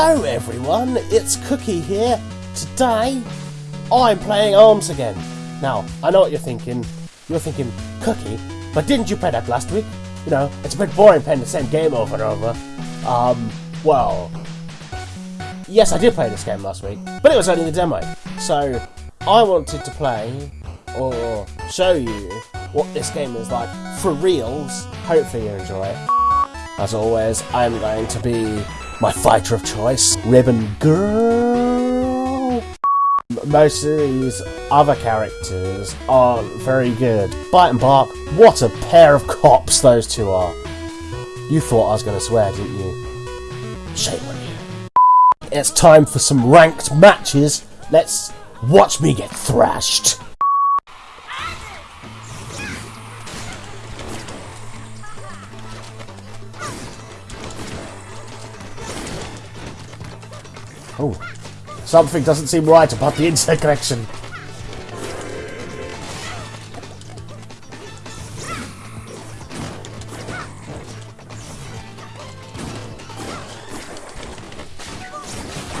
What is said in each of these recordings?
Hello everyone, it's Cookie here. Today, I'm playing ARMS again. Now, I know what you're thinking. You're thinking, Cookie, but didn't you play that last week? You know, it's a bit boring playing the same game over and over. Um, well, yes, I did play this game last week, but it was only the demo. So, I wanted to play, or show you, what this game is like for reals. Hopefully you enjoy it. As always, I'm going to be my fighter of choice, Ribbon Girl. Most of these other characters aren't very good. Byte and Barq, what a pair of cops those two are. You thought I was going to swear, didn't you? Shame on you. It's time for some ranked matches. Let's watch me get thrashed. Oh, something doesn't seem right about the internet connection.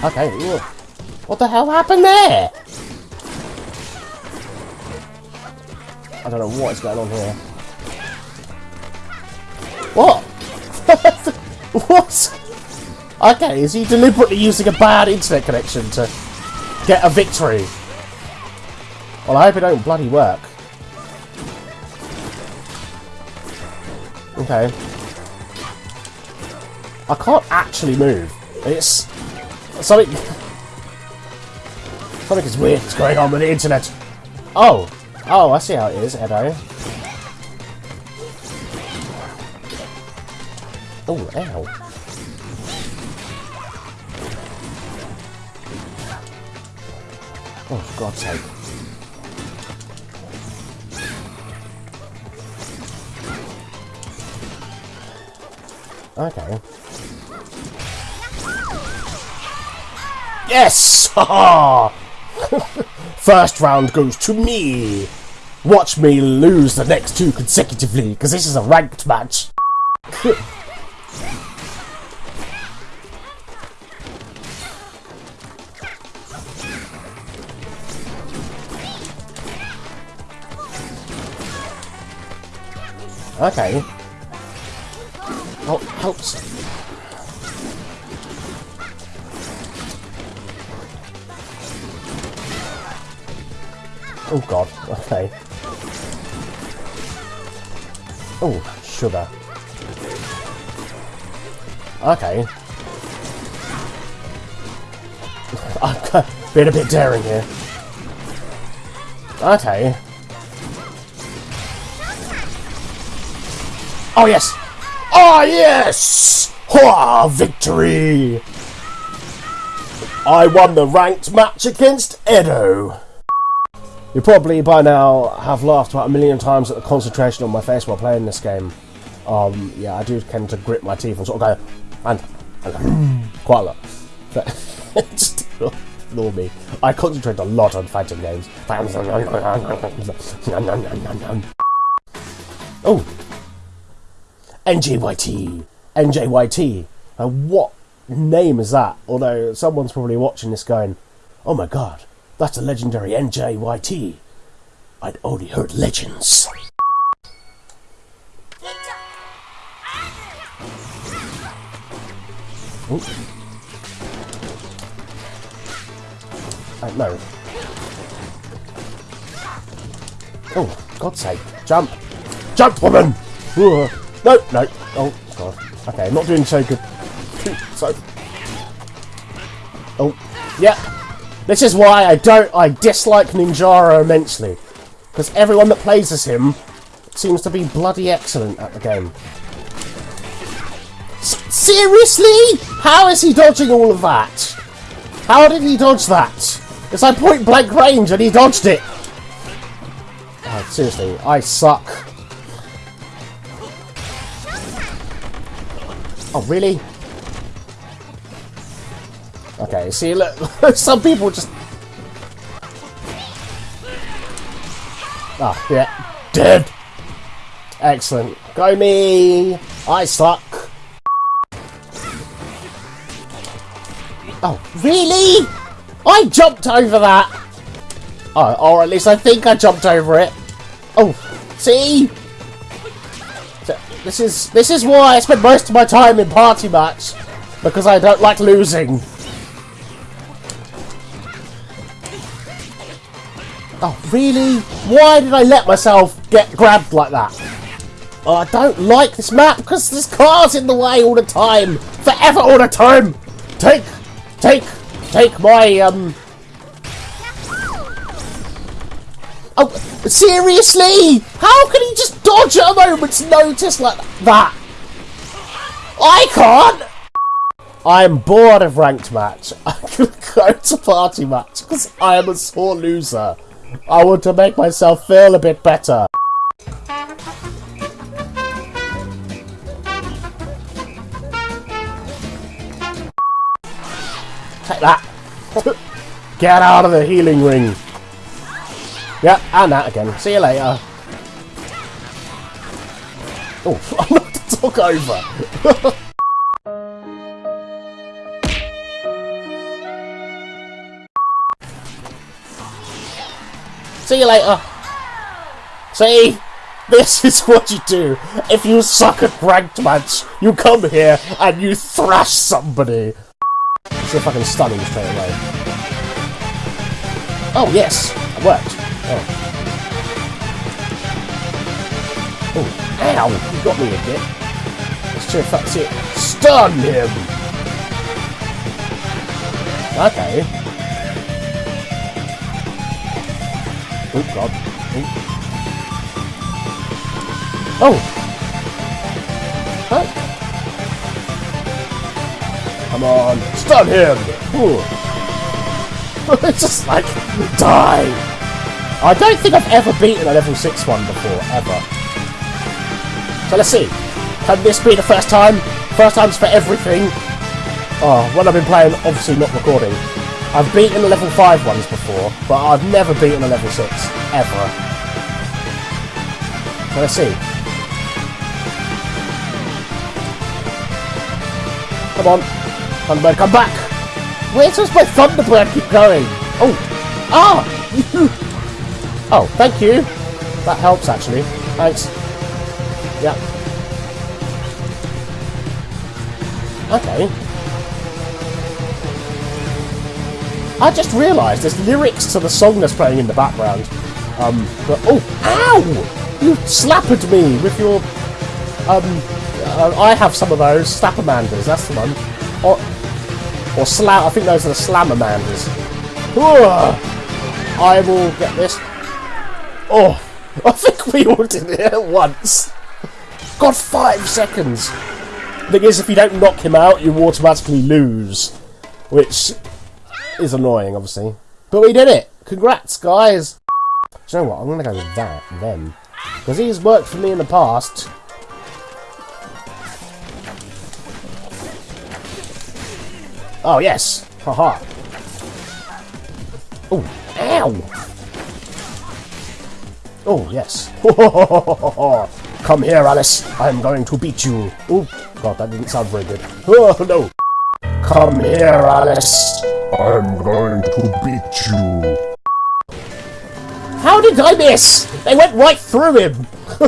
Okay, what the hell happened there? I don't know what is going on here. What? what? Okay, is he deliberately using a bad internet connection to get a victory? Well, I hope it don't bloody work. Okay. I can't actually move. It's something. Something is weird is going on with the internet. Oh, oh, I see how it is, Edo. Oh, ow. Oh, for God's sake. Okay. Yes! First round goes to me! Watch me lose the next two consecutively, because this is a ranked match. Okay. Oh, helps. Oh god, okay. Oh, sugar. Okay. I've been a bit daring here. Okay. Oh, yes! Oh, yes! Hurrah! Victory! I won the ranked match against Edo. You probably by now have laughed about a million times at the concentration on my face while playing this game. Um, yeah, I do tend to grit my teeth and sort of go, and, and quite a lot. Just ignore me. I concentrate a lot on fighting games. NJYT. NJYT. Uh, what name is that? Although someone's probably watching this going, oh my god, that's a legendary NJYT. I'd only heard legends. Uh, no. Oh, God's sake. Jump! Jump, woman! No, no. Oh, God. Okay, I'm not doing so good. So. Oh, yeah. This is why I don't. I dislike Ninjara immensely. Because everyone that plays as him seems to be bloody excellent at the game. S seriously? How is he dodging all of that? How did he dodge that? It's like point blank range and he dodged it. Oh, seriously, I suck. Oh, really? Okay, see, look, some people just... Ah, yeah, dead! Excellent. Go me! I suck! Oh, really? I jumped over that! Oh, or at least I think I jumped over it. Oh, see? This is this is why I spend most of my time in party match because I don't like losing. Oh, really? Why did I let myself get grabbed like that? Oh, I don't like this map because there's cars in the way all the time. Forever all the time. Take, take, take my, um... Oh, seriously? How can he just dodge at a moment's notice like that? I can't! I'm bored of ranked match. I'm gonna go to party match because I am a sore loser. I want to make myself feel a bit better. Take that. Get out of the healing ring. Yep, and that again. See you later. Oh, I'm not to talk over. See you later. See? This is what you do. If you suck at ranked match, you come here and you thrash somebody. See if I can stun him straight away. Oh, yes. It worked. Oh. Oh, ow. You got me a bit. Let's see if that's it. Stun him! Okay. Oh god. Oh! Oh! Come on, stun him! it's just like, die! I don't think I've ever beaten a level 6 one before, ever. So let's see. Can this be the first time? First time's for everything. Oh, when I've been playing, obviously not recording. I've beaten the level 5 ones before, but I've never beaten a level 6, ever. So let's see. Come on. Thunderbird, come back! Where does my Thunderbird keep going? Oh! Ah! oh, thank you! That helps, actually. Thanks. Yeah. Okay. I just realised there's lyrics to the song that's playing in the background. Um, but, oh, ow! You slapped me with your, um, uh, I have some of those, Slapamanders, that's the one. Or, or Slam, I think those are the Slamamanders. I will get this. Oh, I think we all did it at once. Got five seconds. Thing is, if you don't knock him out, you automatically lose. Which is annoying, obviously. But we did it! Congrats, guys! Do you know what? I'm going to go with that, then. Because he's worked for me in the past. Oh, yes! Haha. Oh, ow! Oh, yes. Come here, Alice. I'm going to beat you. Oh, God, that didn't sound very good. Oh, no. Come here, Alice. I'm going to beat you. How did I miss? They went right through him.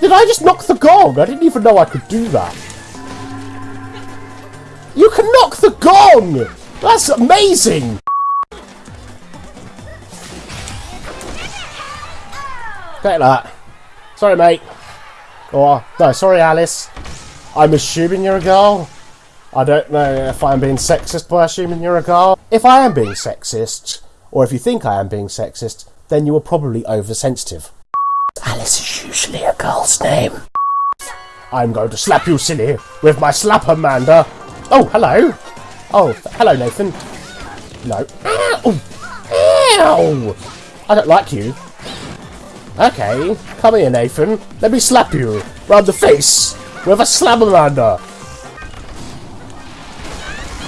did I just knock the gong? I didn't even know I could do that. You can knock the gong! That's amazing! Take that. Sorry, mate. Or, no, sorry, Alice. I'm assuming you're a girl. I don't know if I'm being sexist by assuming you're a girl. If I am being sexist, or if you think I am being sexist, then you are probably oversensitive. Alice is usually a girl's name. I'm going to slap you silly with my Slapamander. Oh, hello. Oh, hello, Nathan. No. Ow! Ow! I don't like you. Okay, come here, Nathan. Let me slap you round the face with a slamalander.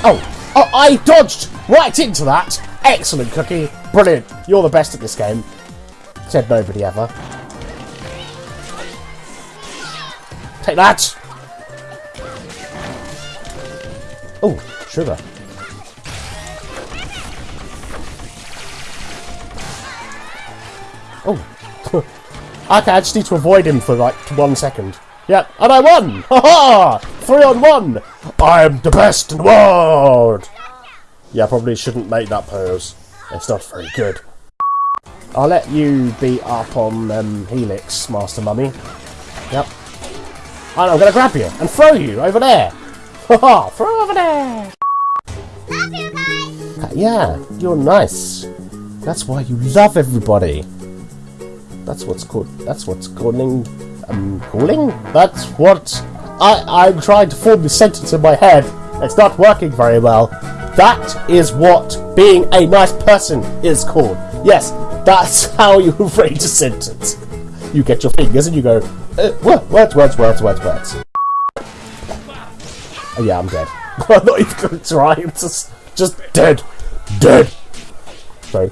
Oh, oh, I dodged right into that. Excellent, Cookie. Brilliant. You're the best at this game. Said nobody ever. Take that. Oh, sugar. Oh, okay, I just need to avoid him for like one second. Yep, and I won! Ha ha! Three on one! I'm the best in the world! Yeah, I probably shouldn't make that pose. It's not very good. I'll let you beat up on um, Helix, Master Mummy. Yep. And I'm gonna grab you and throw you over there! Ha ha! Throw over there! Uh, yeah, you're nice. That's why you love everybody. That's what's called. That's what's calling. I'm calling. That's what I. I'm trying to form the sentence in my head. It's not working very well. That is what being a nice person is called. Yes, that's how you phrase a sentence. You get your fingers and you go, uh, words, words, words, words, words. Oh yeah, I'm dead. I'm not even to try. I'm just, just dead, dead. Sorry,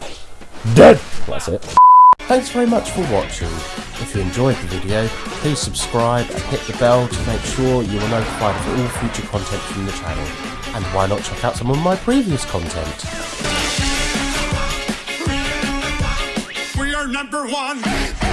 dead. That's it. Thanks very much for watching. If you enjoyed the video, please subscribe and hit the bell to make sure you are notified of all future content from the channel. And why not check out some of my previous content? We are number one.